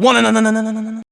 One, no, no, no, no, no, no, no.